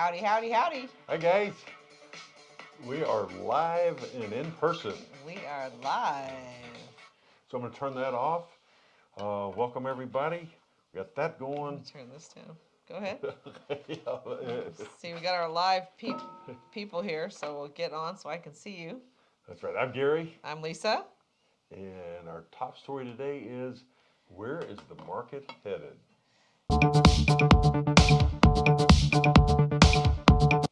Howdy, howdy, howdy. Hi, guys. We are live and in person. We are live. So I'm going to turn that off. Uh, welcome, everybody. We got that going. turn this down. Go ahead. Yeah, See, we got our live peop people here, so we'll get on so I can see you. That's right. I'm Gary. I'm Lisa. And our top story today is where is the market headed?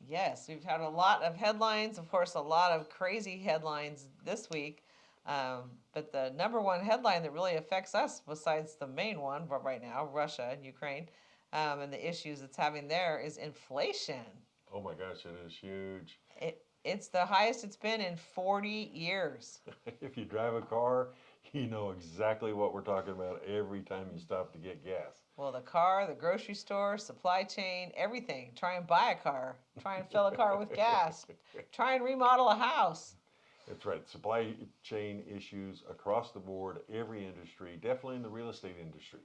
Yes, we've had a lot of headlines, of course, a lot of crazy headlines this week. Um, but the number one headline that really affects us, besides the main one but right now, Russia and Ukraine, um, and the issues it's having there, is inflation. Oh my gosh, it is huge. It, it's the highest it's been in 40 years. if you drive a car, you know exactly what we're talking about every time you stop to get gas. Well, the car, the grocery store, supply chain, everything. Try and buy a car. Try and fill a car with gas. Try and remodel a house. That's right. Supply chain issues across the board, every industry, definitely in the real estate industry.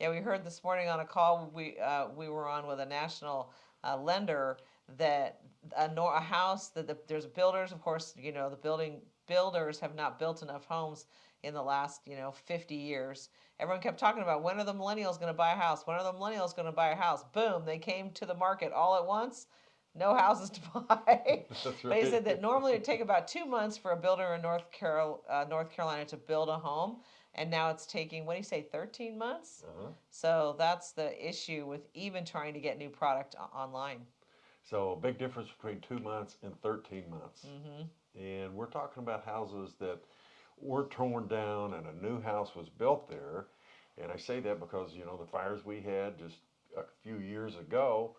Yeah, we heard this morning on a call we uh, we were on with a national uh, lender that a, nor- a house that the, there's builders, of course, you know the building builders have not built enough homes in the last you know 50 years. Everyone kept talking about when are the millennials going to buy a house? When are the millennials going to buy a house? Boom, they came to the market all at once. No houses to buy. That's But he right. said that normally it would take about two months for a builder in North Carol, uh, North Carolina to build a home, and now it's taking what do you say, 13 months? Uh-huh. So that's the issue with even trying to get new product online. So a big difference between two months and 13 months. hmm And we're talking about houses that were torn down and a new house was built there. And I say that because, you know, the fires we had just a few years ago,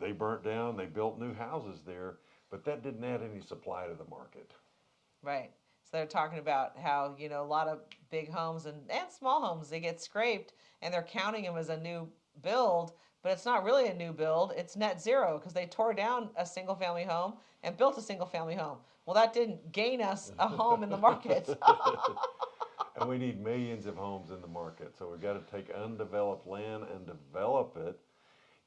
they burnt down, they built new houses there, but that didn't add any supply to the market. Right. So they're talking about how you know a lot of big homes and, and small homes they get scraped and they're counting them as a new build, but it's not really a new build. It's net zero because they tore down a single family home and built a single family home. Well, that didn't gain us a home in the market. and we need millions of homes in the market. So we've got to take undeveloped land and develop it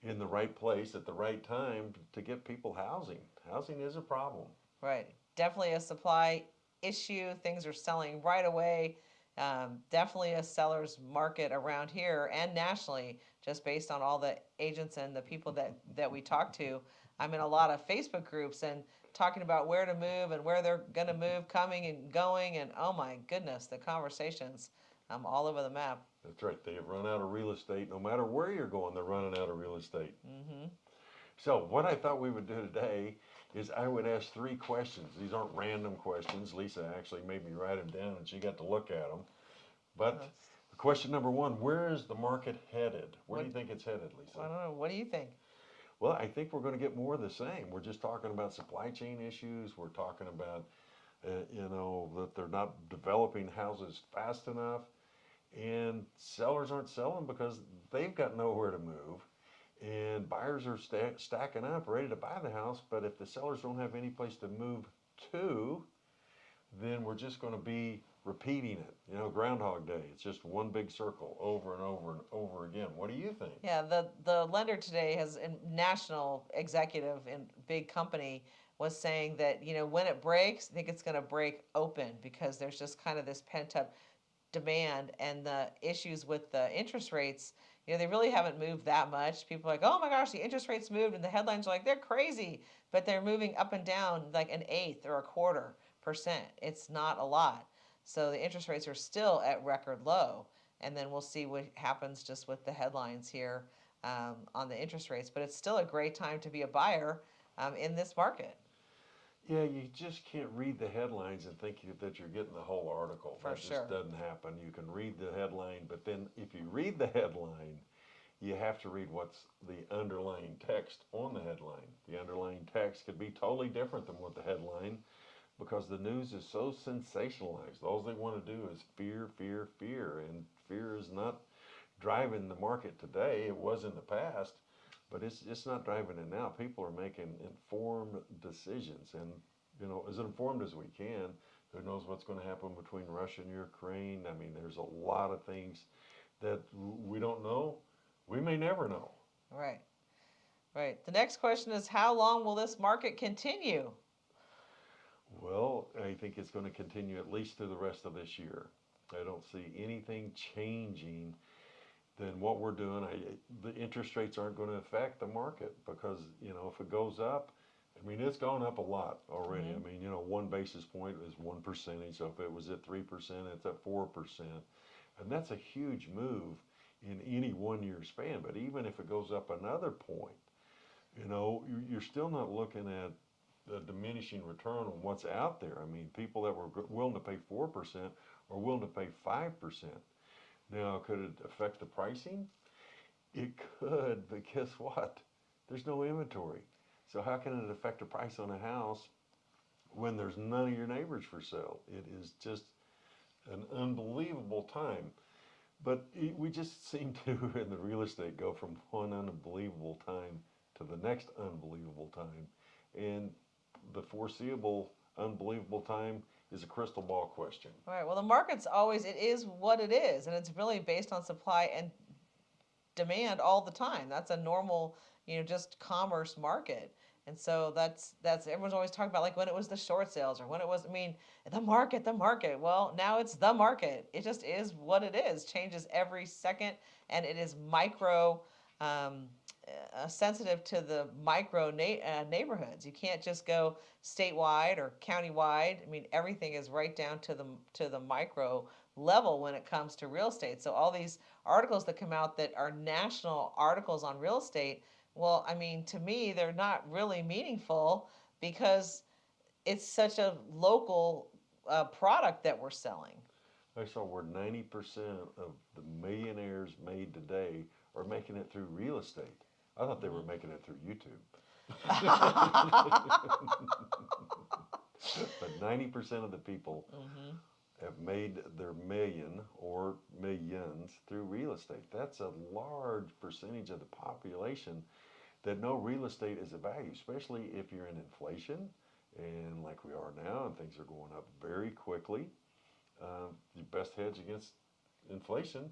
in the right place at the right time to get people housing. Housing is a problem. Right. Definitely a supply issue. Things are selling right away. Um, definitely a seller's market around here and nationally, just based on all the agents and the people that, that we talk to. I'm in a lot of Facebook groups and talking about where to move and where they're going to move, coming and going. And oh my goodness, the conversations um, all over the map. That's right. They have run out of real estate. No matter where you're going, they're running out of real estate. Mm-hmm. So what I thought we would do today is I would ask three questions. These aren't random questions. Lisa actually made me write them down, and she got to look at them. But question number one: Where is the market headed? Where do you think it's headed, Lisa? I don't know. What do you think? Well, I think we're going to get more of the same. We're just talking about supply chain issues. We're talking about, uh, you know, that they're not developing houses fast enough, and sellers aren't selling because they've got nowhere to move, and buyers are sta- stacking up, ready to buy the house. But if the sellers don't have any place to move to, then we're just going to be repeating it. You know, Groundhog Day. It's just one big circle over and over and over again. What do you think? Yeah, the the lender today has a national executive in big company was saying that you know when it breaks, I think it's going to break open because there's just kind of this pent up demand and the issues with the interest rates. You know, they really haven't moved that much. People are like, oh my gosh, the interest rates moved, and the headlines are like, they're crazy, but they're moving up and down like an eighth or a quarter percent. It's not a lot. So the interest rates are still at record low. And then we'll see what happens just with the headlines here um, on the interest rates. But it's still a great time to be a buyer um, in this market. Yeah, you just can't read the headlines and think that you're getting the whole article. For that sure. just doesn't happen. You can read the headline, but then if you read the headline, you have to read what's the underlying text on the headline. The underlying text could be totally different than what the headline because the news is so sensationalized. All they want to do is fear, fear, fear, and fear is not driving the market today. It was in the past, but it's it's not driving it now. People are making informed decisions, and you know, as informed as we can. Who knows what's going to happen between Russia and Ukraine? I mean, there's a lot of things that we don't know. We may never know. Right. Right. The next question is how long will this market continue? Well, I think it's going to continue at least through the rest of this year. I don't see anything changing than what we're doing. I, the interest rates aren't going to affect the market because, you know, if it goes up, I mean, it's gone up a lot already. Mhm. I mean, you know, one basis point is one percentage. So if it was at 3%, it's at 4%. And that's a huge move in any one year span. But even if it goes up another point, you know, you're still not looking at the diminishing return on what's out there. I mean, people that were willing to pay 4% are willing to pay 5%. Now, could it affect the pricing? It could, but guess what? There's no inventory. So how can it affect the price on a house when there's none of your neighbors for sale? It is just an unbelievable time. But it, we just seem to, in the real estate, go from one unbelievable time to the next unbelievable time. And the foreseeable unbelievable time is a crystal ball question. All right. Well, the market's always it is what it is, and it's really based on supply and demand all the time. That's a normal, you know, just commerce market. And so that's that's everyone's always talking about like when it was the short sales or when it was I mean the market the market well now it's the market it just is what it is changes every second and it is micro um, uh, sensitive to the micro na- uh, neighborhoods. You can't just go statewide or countywide. I mean everything is right down to the to the micro level when it comes to real estate. So all these articles that come out that are national articles on real estate well, I mean, to me, they're not really meaningful because it's such a local uh, product that we're selling. I saw where 90% of the millionaires made today are making it through real estate. I thought they were making it through YouTube. but 90% of the people hmm have made their million or millions through real estate. That's a large percentage of the population that know real estate is a value, especially if you're in inflation and like we are now, and things are going up very quickly. Um, the best hedge against inflation,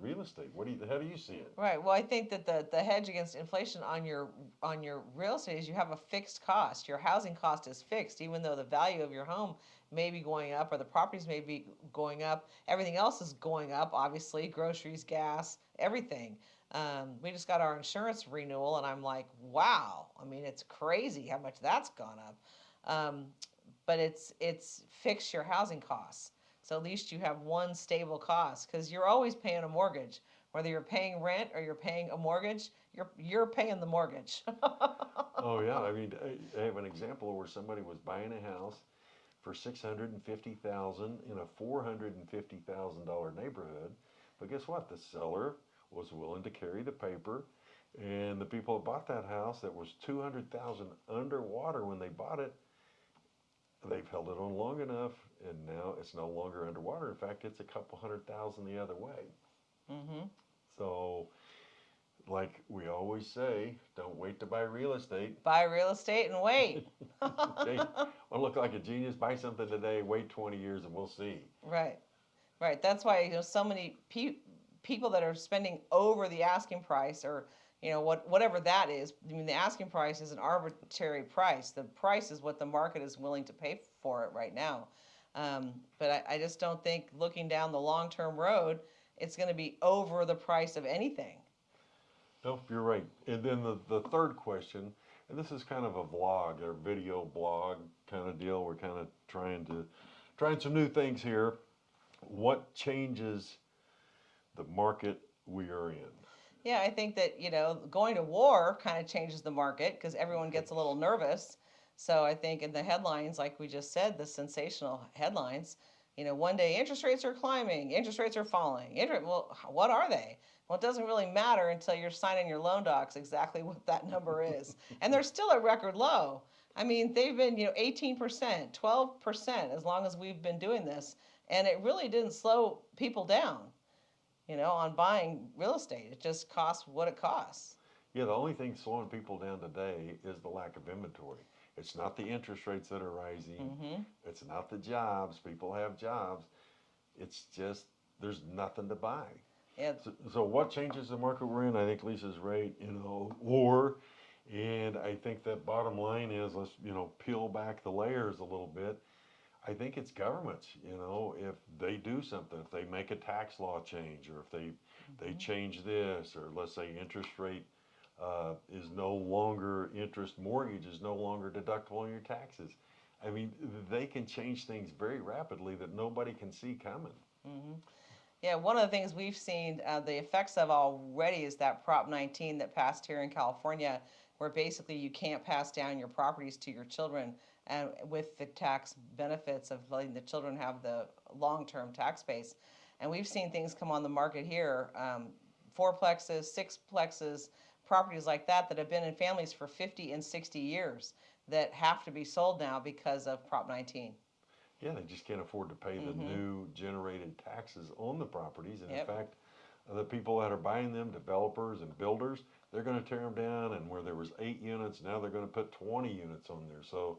real estate. What do you? How do you see it? Right. Well, I think that the, the hedge against inflation on your on your real estate is you have a fixed cost. Your housing cost is fixed, even though the value of your home may be going up or the properties may be going up. Everything else is going up, obviously, groceries, gas, everything. Um, we just got our insurance renewal, and I'm like, wow. I mean, it's crazy how much that's gone up. Um, but it's it's fix your housing costs. So at least you have one stable cost because you're always paying a mortgage. Whether you're paying rent or you're paying a mortgage, you're you're paying the mortgage. Oh yeah, I mean, I, have an example where somebody was buying a house for six hundred and fifty thousand in a four hundred and fifty thousand dollar neighborhood, but guess what? The seller was willing to carry the paper, and the people that bought that house that was two hundred thousand underwater when they bought it, they've held it on long enough, and now it's no longer underwater. In fact, it's a couple hundred thousand the other way. hmm So, like we always say, don't wait to buy real estate. Buy real estate and wait. Hey, I look like a genius. Buy something today. Wait 20 years, and we'll see. Right, right. That's why you know so many pe- people that are spending over the asking price, or you know what whatever that is. I mean, the asking price is an arbitrary price. The price is what the market is willing to pay for it right now. Um, but I, I just don't think looking down the long term road, it's going to be over the price of anything. No, you're right. And then the, the third question, and this is kind of a vlog or video blog kind of deal. We're kind of trying to trying some new things here. What changes the market we are in? Yeah, I think that, you know, going to war kind of changes the market because everyone gets a little nervous. So I think in the headlines, like we just said, the sensational headlines, you know, one day interest rates are climbing, interest rates are falling. Interest, well, what are they? Well, it doesn't really matter until you're signing your loan docs exactly what that number is. and they're still at record low. I mean, they've been, you know, 18%, 12% as long as we've been doing this. And it really didn't slow people down you know, on buying real estate. It just costs what it costs. Yeah, the only thing slowing people down today is the lack of inventory. It's not the interest rates that are rising. hmm It's not the jobs. People have jobs. It's just there's nothing to buy. Yeah, So, so what changes the market we're in? I think Lisa's right. You know, or And I think that bottom line is let's, you know, peel back the layers a little bit. I think it's governments, you know, if they do something, if they make a tax law change or if they they change this or let's say interest rate uh, is no longer interest mortgage is no longer deductible on your taxes. I mean, they can change things very rapidly that nobody can see coming. Yeah, one of the things we've seen uh, the effects of already is that Prop 19 that passed here in California, where basically you can't pass down your properties to your children, and with the tax benefits of letting the children have the long-term tax base. And we've seen things come on the market here, um, fourplexes, sixplexes, properties like that that have been in families for 50 and 60 years that have to be sold now because of Prop 19. Yeah, they just can't afford to pay the new generated taxes on the properties. And Yep. in fact, the people that are buying them, developers and builders, they're going to tear them down. And where there was eight units, now they're going to put 20 units on there. So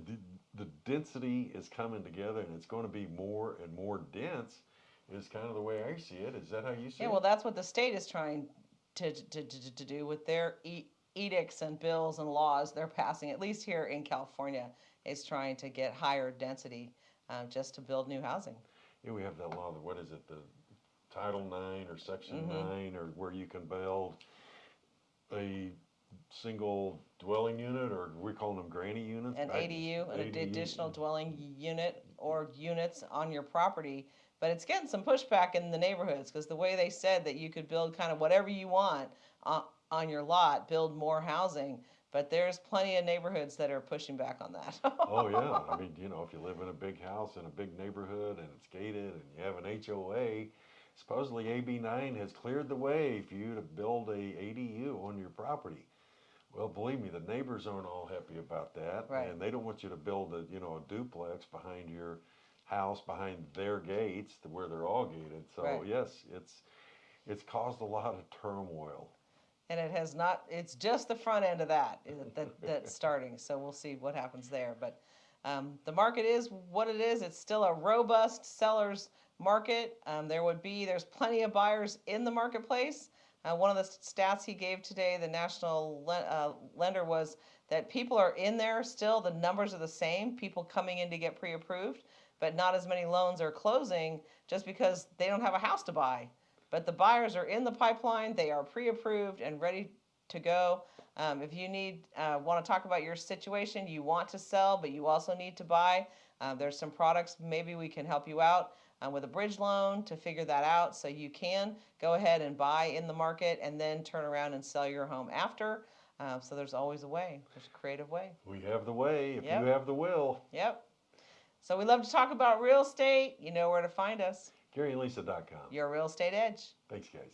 the, the density is coming together, and it's going to be more and more dense. Is kind of the way I see it. Is that how you see Yeah, it? Yeah, well, that's what the state is trying to, to, to, to do with their e- edicts and bills and laws they're passing, at least here in California, is trying to get higher density uh, just to build new housing. Yeah, we have that law. that- What is it? The Title Nine or Section Mm-hmm. Nine, or where you can build a single dwelling unit, or we call them granny units. An back- ADU, an ADU. additional dwelling unit or units on your property. But it's getting some pushback in the neighborhoods because the way they said that you could build kind of whatever you want on, on your lot, build more housing. But there's plenty of neighborhoods that are pushing back on that. Oh yeah, I mean, you know, if you live in a big house in a big neighborhood and it's gated and you have an HOA, supposedly AB nine has cleared the way for you to build a ADU on your property. Well, believe me, the neighbors aren't all happy about that, Right. and they don't want you to build a, you know, a duplex behind your house, behind their gates, to where they're all gated. So Right. yes, it's it's caused a lot of turmoil. And it has not, it's just the front end of that, that, that's starting, so we'll see what happens there, but, um, the market is what it is, it's still a robust seller's market, um, there would be, there's plenty of buyers in the marketplace. Uh, one of the stats he gave today, the national le- uh, lender, was that people are in there still, the numbers are the same, people coming in to get pre-approved, but not as many loans are closing just because they don't have a house to buy. But the buyers are in the pipeline, they are pre-approved and ready to go. Um, if you need, uh, want to talk about your situation, you want to sell, but you also need to buy, uh, there's some products, maybe we can help you out uh, with a bridge loan to figure that out. So you can go ahead and buy in the market and then turn around and sell your home after. Uh, so there's always a way, there's a creative way. We have the way if Yep. you have the will. Yep. So we love to talk about real estate. You know where to find us. GaryandLisa.com. Your real estate edge. Thanks, guys.